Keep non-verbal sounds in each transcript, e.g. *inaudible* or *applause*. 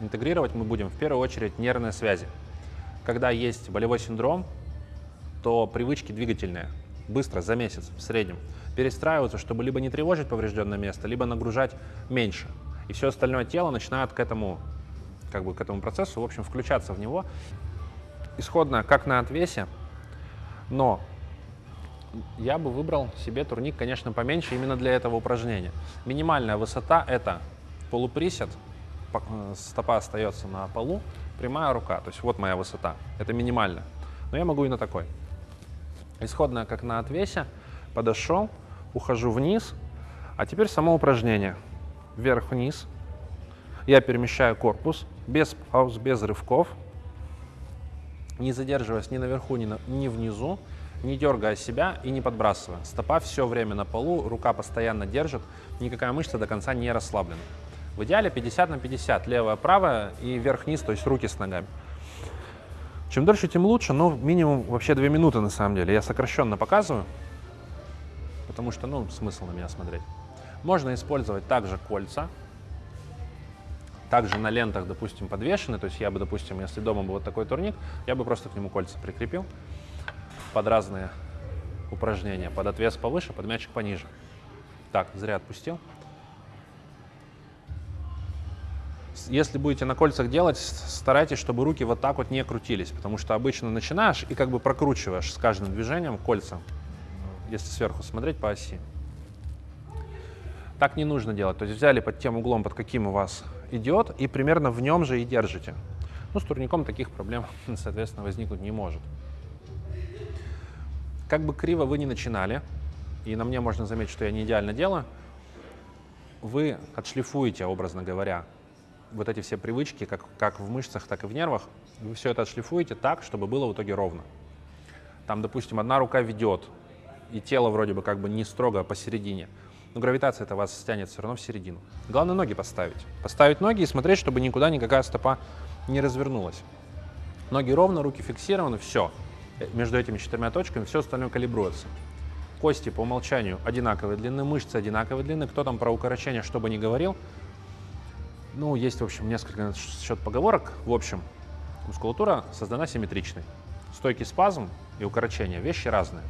интегрировать мы будем в первую очередь нервные связи. Когда есть болевой синдром, то привычки двигательные быстро, за месяц в среднем, перестраиваются, чтобы либо не тревожить поврежденное место, либо нагружать меньше. И все остальное тело начинает к этому, как бы к этому процессу, в общем, включаться в него. Исходно, как на отвесе, но я бы выбрал себе турник, конечно, поменьше именно для этого упражнения. Минимальная высота – это полуприсед, стопа остается на полу, прямая рука. То есть вот моя высота. Это минимальная. Но я могу и на такой. Исходная, как на отвесе. Подошел, ухожу вниз. А теперь само упражнение. Вверх-вниз. Я перемещаю корпус без пауз, без рывков. Не задерживаясь ни наверху, ни, на, ни внизу не дергая себя и не подбрасывая. Стопа все время на полу, рука постоянно держит, никакая мышца до конца не расслаблена. В идеале 50 на 50, левая, правая и вверх-вниз, то есть руки с ногами. Чем дольше, тем лучше, но минимум вообще 2 минуты на самом деле. Я сокращенно показываю, потому что, ну, смысл на меня смотреть. Можно использовать также кольца, также на лентах, допустим, подвешены. То есть я бы, допустим, если дома был вот такой турник, я бы просто к нему кольца прикрепил под разные упражнения. Под отвес повыше, под мячик пониже. Так, зря отпустил. Если будете на кольцах делать, старайтесь, чтобы руки вот так вот не крутились, потому что обычно начинаешь и как бы прокручиваешь с каждым движением кольца, если сверху смотреть по оси. Так не нужно делать. То есть взяли под тем углом, под каким у вас идет, и примерно в нем же и держите. Ну, с турником таких проблем, *laughs* соответственно, возникнуть не может. Как бы криво вы ни начинали, и на мне можно заметить, что я не идеально делаю, вы отшлифуете, образно говоря, вот эти все привычки, как, как в мышцах, так и в нервах, вы все это отшлифуете так, чтобы было в итоге ровно. Там, допустим, одна рука ведет, и тело вроде бы как бы не строго посередине, но гравитация это вас стянет все равно в середину. Главное ноги поставить. Поставить ноги и смотреть, чтобы никуда никакая стопа не развернулась. Ноги ровно, руки фиксированы, все между этими четырьмя точками, все остальное калибруется. Кости по умолчанию одинаковой длины, мышцы одинаковой длины. Кто там про укорочение что бы ни говорил, ну, есть, в общем, несколько на счет поговорок. В общем, мускулатура создана симметричной. Стойкий спазм и укорочение – вещи разные.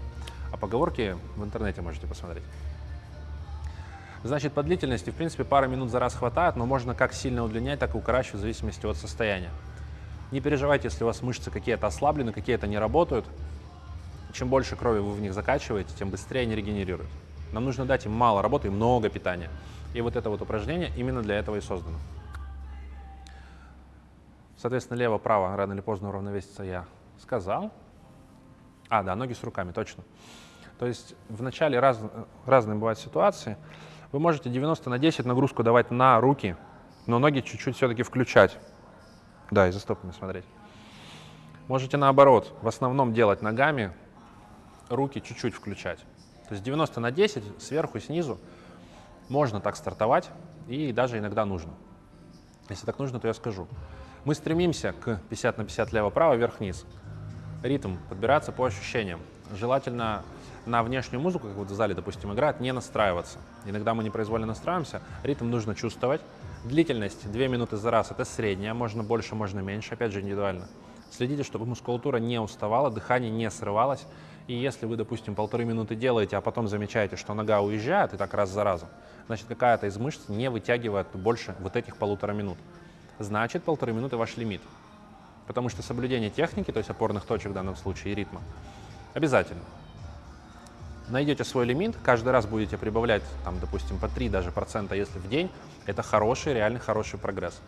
А поговорки в интернете можете посмотреть. Значит, по длительности, в принципе, пара минут за раз хватает, но можно как сильно удлинять, так и укорачивать в зависимости от состояния. Не переживайте, если у вас мышцы какие-то ослаблены, какие-то не работают. Чем больше крови вы в них закачиваете, тем быстрее они регенерируют. Нам нужно дать им мало работы и много питания. И вот это вот упражнение именно для этого и создано. Соответственно, лево-право рано или поздно уравновеситься я сказал. А, да, ноги с руками, точно. То есть в начале раз, разные бывают ситуации. Вы можете 90 на 10 нагрузку давать на руки, но ноги чуть-чуть все-таки включать. Да, и за стопами смотреть. Можете наоборот, в основном делать ногами, руки чуть-чуть включать. То есть 90 на 10, сверху и снизу. Можно так стартовать, и даже иногда нужно. Если так нужно, то я скажу. Мы стремимся к 50 на 50 лево-право, вверх-вниз. Ритм подбираться по ощущениям. Желательно на внешнюю музыку, как вот в зале, допустим, играет, не настраиваться. Иногда мы непроизвольно настраиваемся. Ритм нужно чувствовать. Длительность 2 минуты за раз – это средняя, можно больше, можно меньше, опять же индивидуально. Следите, чтобы мускулатура не уставала, дыхание не срывалось. И если вы, допустим, полторы минуты делаете, а потом замечаете, что нога уезжает, и так раз за разом, значит, какая-то из мышц не вытягивает больше вот этих полутора минут. Значит, полторы минуты ваш лимит. Потому что соблюдение техники, то есть опорных точек в данном случае и ритма, обязательно. Найдете свой лимит, каждый раз будете прибавлять, там, допустим, по 3 даже процента, если в день, это хороший, реально хороший прогресс.